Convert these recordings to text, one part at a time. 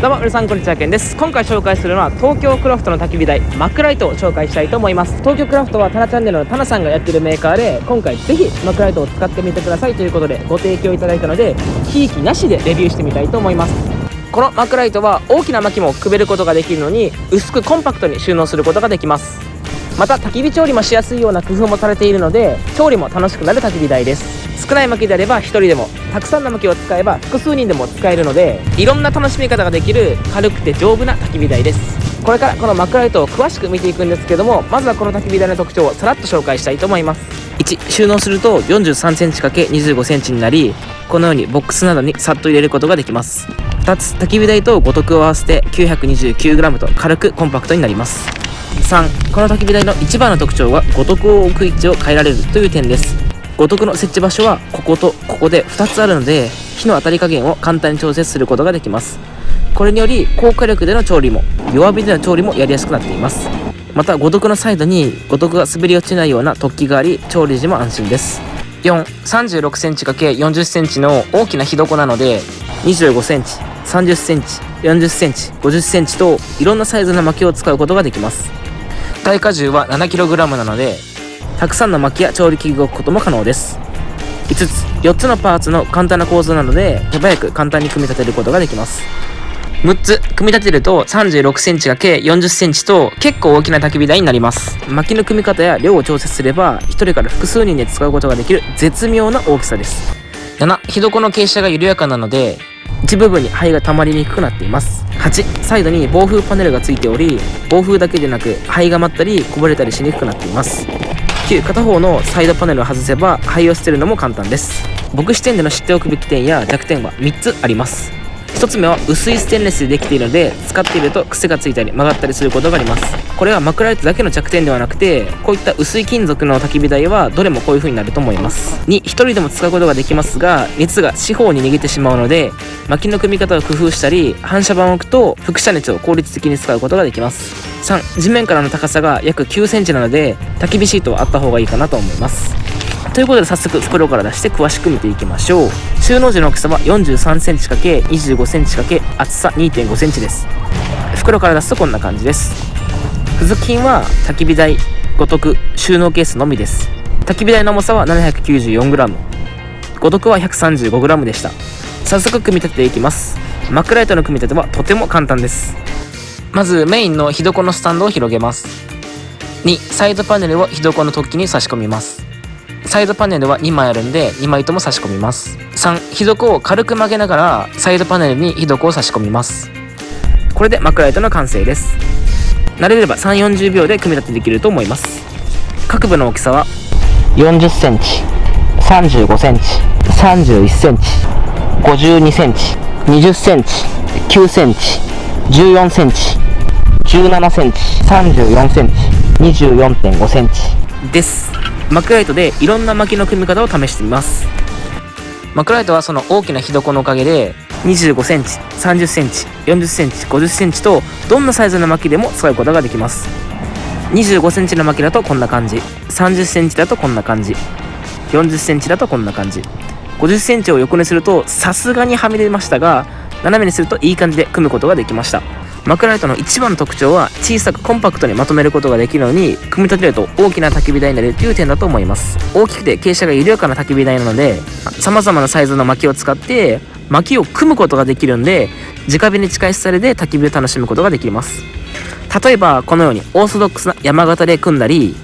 どうも皆さんこんにちはけんです。今回紹介するのは東京クラフトの焚き火台マックライトを紹介したいと思います。東京クラフトはタナチャンネルのタナさんがやってるメーカーで今回ぜひマックライトを使ってみてくださいということでご提供いただいたのでひいきなしでレビューしてみたいと思います。このマックライトは大きな薪もくべることができるのに薄くコンパクトに収納することができます。また焚き火調理もしやすいような工夫もされているので調理も楽しくなる焚き火台です。少ない薪であれば1人でもたくさんの薪を使えば複数人でも使えるのでいろんな楽しみ方ができる軽くて丈夫な焚き火台です。これからこのマクライトを詳しく見ていくんですけどもまずはこの焚き火台の特徴をさらっと紹介したいと思います。1収納すると 43cm×25cm になりこのようにボックスなどにさっと入れることができます。2つ焚き火台と五徳を合わせて 929g と軽くコンパクトになります。3この焚き火台の一番の特徴は五徳を置く位置を変えられるという点です。五徳の設置場所はこことここで2つあるので火の当たり加減を簡単に調節することができます。これにより高火力での調理も弱火での調理もやりやすくなっています。また五徳のサイドに五徳が滑り落ちないような突起があり調理時も安心です。4 3 6センチ ×40 センチの大きな火床なので25センチ30センチ40センチ50センチといろんなサイズの薪を使うことができます。耐荷重は 7kg なのでたくさんの薪や調理器具を置くことも可能です。5つ4つのパーツの簡単な構造なので手早く簡単に組み立てることができます。6つ組み立てると 36cm が計 40cm と結構大きな焚き火台になります。薪の組み方や量を調節すれば1人から複数人で使うことができる絶妙な大きさです。7火床の傾斜が緩やかなので一部分に灰が溜まりにくくなっています。8サイドに防風パネルがついており防風だけでなく灰が舞ったりこぼれたりしにくくなっています。9片方のサイドパネルを外せば灰を捨てるのも簡単です。僕視点での知っておくべき点や弱点は3つあります。1つ目は薄いステンレスでできているので使っていると癖がついたり曲がったりすることがあります。これはマクライトだけの弱点ではなくてこういった薄い金属の焚き火台はどれもこういう風になると思います。2 1人でも使うことができますが熱が四方に逃げてしまうので薪の組み方を工夫したり反射板を置くと輻射熱を効率的に使うことができます。3地面からの高さが約9センチなので焚き火シートはあった方がいいかなと思います。ということで早速袋から出して詳しく見ていきましょう。収納時の大きさは 43cm×25cm× 厚さ 2.5cm です。袋から出すとこんな感じです。付属品は焚き火台五徳収納ケースのみです。焚き火台の重さは 794g 五徳は 135g でした。早速組み立てていきます。マックライトの組み立てはとても簡単です。まずメインの火床のスタンドを広げます。2サイドパネルを火床の突起に差し込みます。サイドパネルは2枚あるんで2枚とも差し込みます。3火床を軽く曲げながらサイドパネルに火床を差し込みます。これでマクライトの完成です。慣れれば3 4 0秒で組み立てできると思います。各部の大きさは？4 0センチ3 5センチ3 1センチ5 2センチ2 0センチ9センチ1 4センチ1 7センチ3 4センチ2 4 5センチ。ですマクライトでいろんな薪の組み方を試してみます。マクライトはその大きな火床のおかげで25センチ30センチ40センチ50センチとどんなサイズの薪でも使うことができます。25センチの薪だとこんな感じ30センチだとこんな感じ40センチだとこんな感じ50センチを横にするとさすがにはみ出ましたが斜めにするといい感じで組むことができました。マクライトの一番の特徴は小さくコンパクトにまとめることができるのに組み立てると大きな焚き火台になるという点だと思います。大きくて傾斜が緩やかな焚き火台なので様々なサイズの薪を使って薪を組むことができるんで直火に近いスタイルで焚き火を楽しむことができます。例えばこのようにオーソドックスな山形で組んだり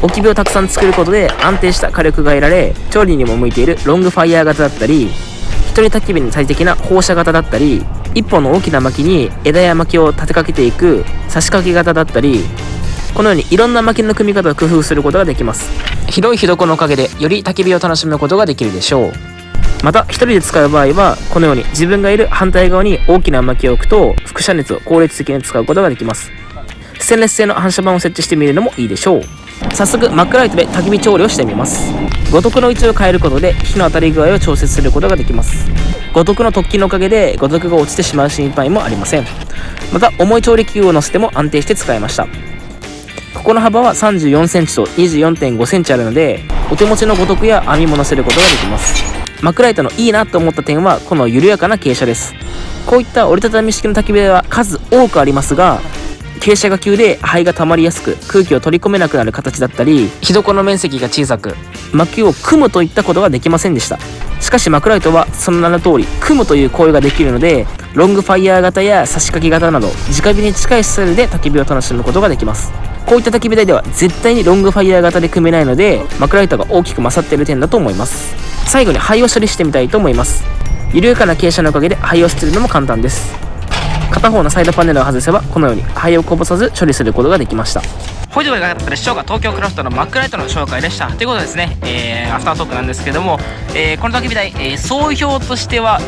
置き火をたくさん作ることで安定した火力が得られ調理にも向いているロングファイヤー型だったり一人焚き火に最適な放射型だったり一本の大きな薪に枝や薪を立てかけていく差し掛け型だったりこのようにいろんな薪の組み方を工夫することができます。広い火床のおかげでより焚き火を楽しむことができるでしょう。また一人で使う場合はこのように自分がいる反対側に大きな薪を置くと輻射熱を効率的に使うことができます。ステンレス製の反射板を設置してみるのもいいでしょう。早速マックライトで焚き火調理をしてみます。五徳の位置を変えることで火の当たり具合を調節することができます。五徳の突起のおかげで五徳が落ちてしまう心配もありません。また重い調理器具を乗せても安定して使えました。ここの幅は 34cm と 24.5cm あるのでお手持ちの五徳や網も乗せることができます。マクライトのいいなと思った点はこの緩やかな傾斜です。こういった折りたたみ式の焚き火台は数多くありますが傾斜が急で灰が溜まりやすく空気を取り込めなくなる形だったり火床の面積が小さく薪を組むといったことができませんでした。しかしマクライトはその名の通り組むという行為ができるのでロングファイヤー型や差し掛け型など直火に近いスタイルで焚き火を楽しむことができます。こういった焚き火台では絶対にロングファイヤー型で組めないのでマクライトが大きく勝っている点だと思います。最後に灰を処理してみたいと思います。緩やかな傾斜のおかげで灰を捨てるのも簡単です片方のサイドパネルを外せばこのように灰をこぼさず処理することができました。ほいではいかがだったでしょうか東京クラフトのマックライトの紹介でした。ということでですね、えー、アフタートークなんですけども、えー、この焚き火台、えー、総評としては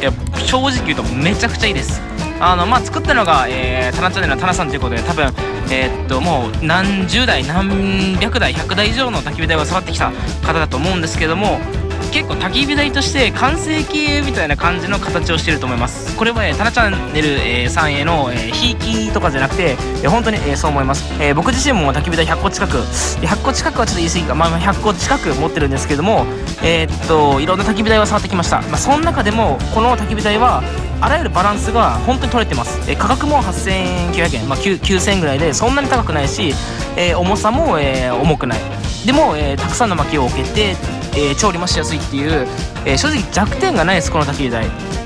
正直言うとめちゃくちゃいいです。あのまあ作ったのが、えー、タナチャンネルのタナさんということで多分えー、っともう何十台何百台100台以上の焚き火台を触ってきた方だと思うんですけども結構焚き火台として完成形みたいな感じの形をしてると思います。これは、えー、タナチャンネル、えー、さんへの、ひいきとかじゃなくて、えー、本当に、えー、そう思います、えー、僕自身も焚き火台100個近く100個近くはちょっと言い過ぎか、まあ、100個近く持ってるんですけどもえー、っといろんな焚き火台を触ってきました、まあ、その中でもこの焚き火台はあらゆるバランスが本当に取れてます、えー、価格も8900円、まあ、9000円ぐらいでそんなに高くないし、えー、重さも、えー、重くない。でも、えー、たくさんの薪を置けてえー、調理もしやすいっていう、えー、正直弱点がないですこの焚き火台。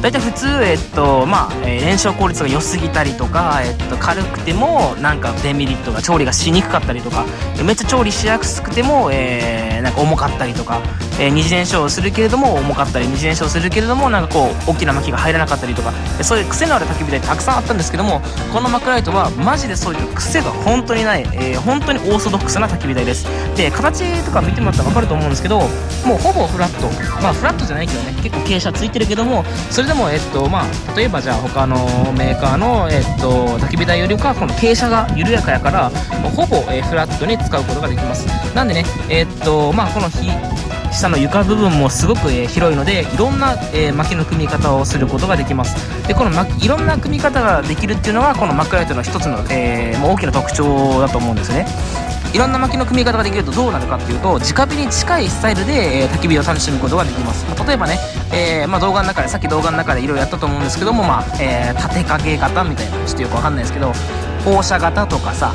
大体普通、えっとまあえー、燃焼効率が良すぎたりとか、えっと、軽くてもなんかデメリットが調理がしにくかったりとかめっちゃ調理しやすくても、えー、なんか重かったりとか、えー、二次燃焼するけれども重かったり二次燃焼するけれどもなんかこう大きな薪が入らなかったりとかそういう癖のある焚き火台たくさんあったんですけどもこのマクライトはマジでそういう癖が本当にない、えー、本当にオーソドックスな焚き火台です。で形とか見てもらったら分かると思うんですけどもうほぼフラット。まあフラットじゃないけどね結構傾斜ついてるけどもそれでも、えっとまあ、例えばじゃあ他のメーカーの、えっと、焚き火台よりかこの傾斜が緩やかやからほぼ、えフラットに使うことができます。なんでねえっとまあこの日下の床部分もすごく、え広いのでいろんな、え薪の組み方をすることができます。でこの薪いろんな組み方ができるっていうのがこのマックライトの一つの、えー、大きな特徴だと思うんですね。いろんな薪の組み方ができるとどうなるかっていうと直火に近いスタイルで、えー、焚き火を楽しむことができます、まあ、例えばね、えー、まあ、動画の中でさっき動画の中でいろいろやったと思うんですけども、まあえー、立てかけ型みたいなちょっとよくわかんないですけど放射型とかさ、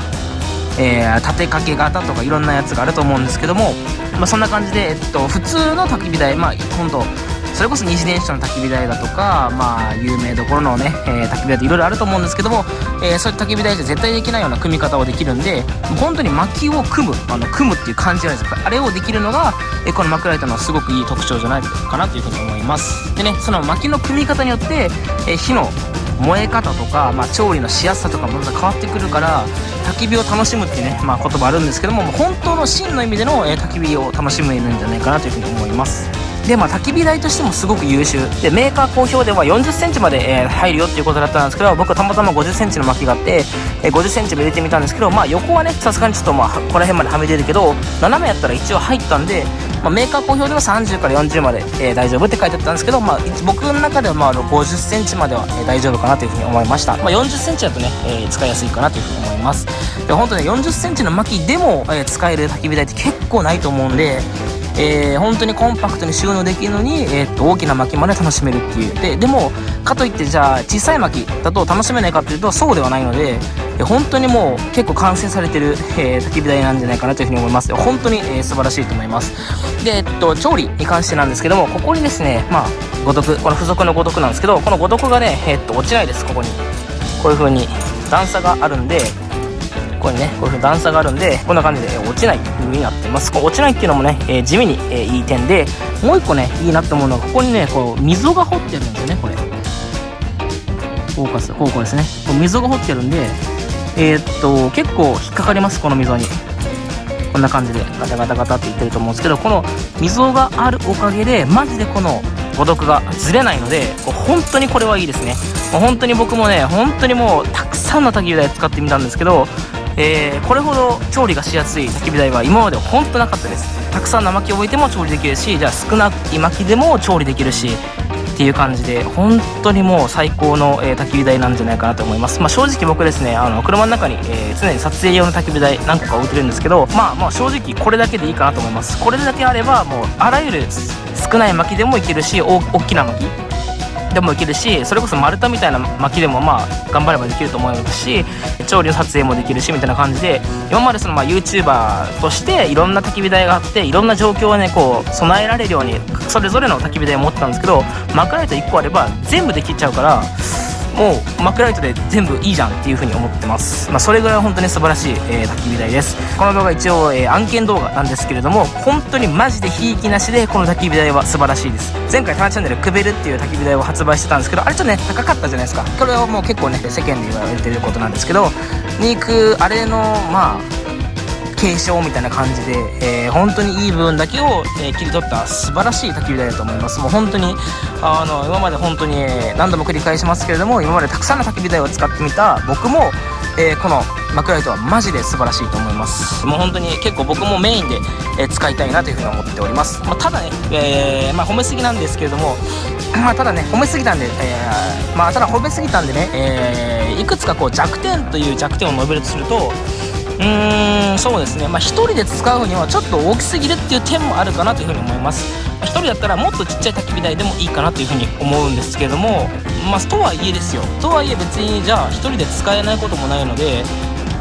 えー、立てかけ型とかいろんなやつがあると思うんですけども、まあ、そんな感じで、えっと、普通の焚き火台まあ本当それこそ西電車の焚き火台だとか、まあ、有名どころのね、えー、焚き火台っていろいろあると思うんですけども、えー、そういった焚き火台じゃ絶対できないような組み方をできるんで、本当に薪を組む、あの、組むっていう感じじゃないですか。あれをできるのが、えー、このマクライトのすごくいい特徴じゃないかなというふうに思います。でね、その薪の組み方によって、えー、火の燃え方とか、まあ、調理のしやすさとかもまた変わってくるから焚き火を楽しむっていうね、まあ、言葉あるんですけども本当の真の意味での、えー、焚き火を楽しめるんじゃないかなというふうに思いますでまあ焚き火台としてもすごく優秀。でメーカー公表では4 0センチまで、えー、入るよっていうことだったんですけど僕たまたま5 0センチの薪があって、えー、5 0センチも入れてみたんですけどまあ横はねさすがにちょっとまあこの辺まではみ出るけど斜めやったら一応入ったんで、まあ、メーカー公表では30から40まで、えー、大丈夫って書いてあったんですけど、まあ、僕の中ではまあ5 0センチまでは、えー、大丈夫かなというふうに思いました、まあ、4 0センチだとね、えー、使いやすいかなというふうに思います。で本当ね4 0センチの薪でも、えー、使える焚き火台って結構ないと思うんでえー、本当にコンパクトに収納できるのに、えー、っと大きな薪まで楽しめるっていう。ででもかといってじゃあ小さい薪だと楽しめないかっていうとそうではないのでえ本当にもう結構完成されてる、えー、焚き火台なんじゃないかなというふうに思います。本当に、えー、素晴らしいと思います。で、えっと、調理に関してなんですけどもここにですねまあ五徳この付属の五徳なんですけどこの五徳がね、えー、っと落ちないですここに。こういう風に段差があるんでここにねこういうふうに段差があるんでこんな感じで落ちない風になってます。こう落ちないっていうのもね、えー、地味に、えー、いい点でもう一個ねいいなって思うのがここにねこう溝が掘ってるんですよねこれ。フォーカスこうこですね。こう溝が掘ってるんでえー、っと結構引っかかりますこの溝に。こんな感じでガタガタガタっていってると思うんですけどこの溝があるおかげでマジでこの誤読がずれないので本当にこれはいいですね。もう本当に僕もね本当にもうたくさんの焚き台使ってみたんですけどえー、これほど調理がしやすい焚き火台は今まで本当なかったです。たくさんの薪を置いても調理できるしじゃあ少ない薪でも調理できるしっていう感じで本当にもう最高の、えー、焚き火台なんじゃないかなと思います、まあ、正直僕ですねあの車の中に、えー、常に撮影用の焚き火台何個か置いてるんですけどまあまあ正直これだけでいいかなと思います。これだけあればもうあらゆる少ない薪でもいけるし大きな薪でもいけるしそれこそ丸太みたいな薪でもまあ頑張ればできると思いますし調理の撮影もできるしみたいな感じで今までそのまあ YouTuber としていろんな焚き火台があっていろんな状況をねこう備えられるようにそれぞれの焚き火台を持ってたんですけどまかれた1個あれば全部できちゃうからもうマクライトで全部いいじゃんっていう風に思ってます、まあ、それぐらい本当に素晴らしい、えー、焚き火台です。この動画一応、えー、案件動画なんですけれども本当にマジでひいきなしでこの焚き火台は素晴らしいです。前回タナチャンネルくべルっていう焚き火台を発売してたんですけどあれちょっとね高かったじゃないですか。これはもう結構ね世間で言われてることなんですけど肉あれのまあ継承みたいな感じで、えー、本当にいい部分だけを、えー、切り取った素晴らしい焚き火台だと思います。もう本当にあの今まで本当に何度も繰り返しますけれども今までたくさんの焚き火台を使ってみた僕も、えー、このマクライトはマジで素晴らしいと思います。もう本当に結構僕もメインで、え使いたいなというふうに思っております、まあ、ただね、えまあ、褒めすぎなんですけれども まあ、ただね褒めすぎたんで、えー、まあただ褒めすぎたんでね、えー、いくつかこう弱点という弱点を述べるとするとうーんそうですね。まあ1人で使うにはちょっと大きすぎるっていう点もあるかなというふうに思います。1人だったらもっとちっちゃい焚き火台でもいいかなというふうに思うんですけどもまあとはいえですよ。とはいえ別にじゃあ1人で使えないこともないので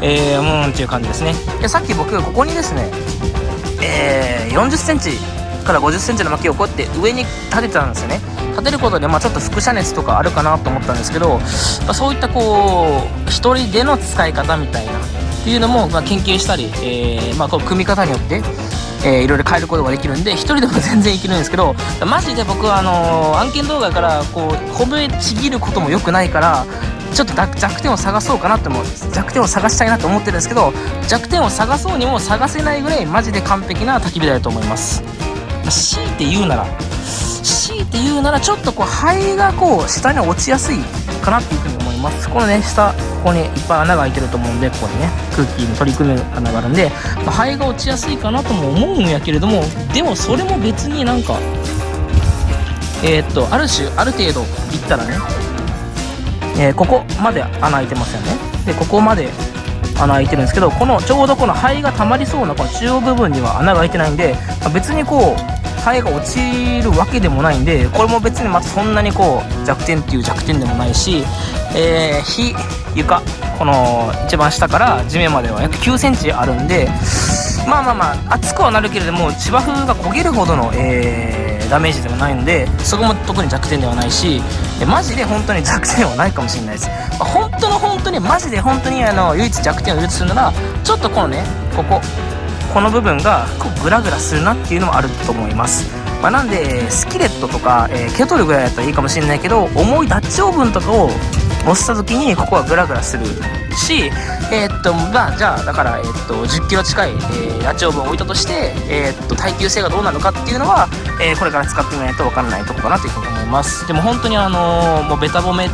えー、うんっていう感じですね。でさっき僕ここにですねえー、4 0センチから5 0センチの薪をこうやって上に立てたんですよね。立てることで、まあ、ちょっと輻射熱とかあるかなと思ったんですけど、まあ、そういったこう1人での使い方みたいなっていうのも、まあ、研究したり、えー、まあ、こう組み方によって、えー、いろいろ変えることができるんで1人でも全然いけるんですけどマジで僕はあのー、案件動画からこう褒めちぎることも良くないからちょっと弱点を探そうかなって思う弱点を探したいなと思ってるんですけど弱点を探そうにも探せないぐらいマジで完璧な焚き火台だと思います。強いて言うなら強いて言うならちょっとこう灰がこう下に落ちやすいかなっていうふうに思います。このね下ここにいっぱい穴が開いてると思うんでここにね空気に取り組む穴があるんで、まあ、灰が落ちやすいかなとも思うんやけれどもでもそれも別になんかえー、っとある種ある程度いったらね、えー、ここまで穴開いてますよね。でここまで穴開いてるんですけどこのちょうどこの灰が溜まりそうなこの中央部分には穴が開いてないんで、まあ、別にこうハエが落ちるわけでもないんでこれも別にまたそんなにこう弱点っていう弱点でもないし、えー、火床この一番下から地面までは約9センチあるんでまあまあまあ熱くはなるけれども芝生が焦げるほどの、えー、ダメージではないのでそこも特に弱点ではないしマジで本当に弱点はないかもしれないです、まあ、本当の本当にマジで本当にあの唯一弱点を言うとすならちょっとこのねここ。この部分がこうグラグラするなっていうのもあると思います、まあ、なんでスキレットとか、えー、ケトルぐらいだったらいいかもしれないけど重いダッチオーブンとかを押した時にここはグラグラするしえー、っとまあじゃあだから、えー、っと10キロ近い、えー、ダッチオーブンを置いたとして、えー、っと耐久性がどうなるかっていうのは、えこれから使ってみないと分からないとこかなというふうに思います。でも本当にあのもうベタ褒め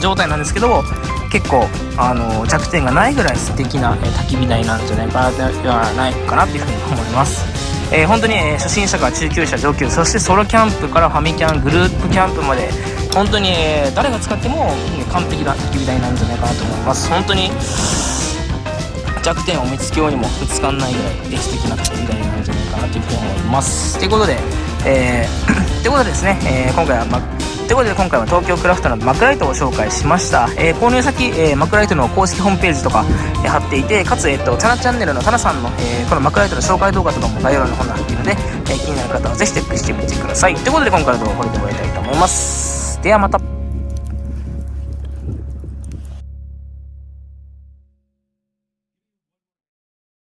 状態なんですけど結構あの弱点がないぐらい素敵な、え焚き火台なんじゃないかなではないかなというふうに思います。えー、本当に、え、初心者から中級者上級そしてソロキャンプからファミキャングループキャンプまで本当に、え、誰が使っても、完璧な焚き火台なんじゃないかなと思います本当に弱点を見つけようにもぶつかんないぐらい素敵な焚き火台なんじゃないかなというふうに思いますということでえー、ということでですね、えー、今回は、まということで今回は東京クラフトのマクライトを紹介しました、えー、購入先、えー、マクライトの公式ホームページとか、えー、貼っていてかつ、えーと、タナチャンネルのタナさんの、え、このマクライトの紹介動画とかも概要欄の方に貼っているので、え、気になる方はぜひチェックしてみてください。ということで今回の動画はこれで終わりたいと思います。ではまた。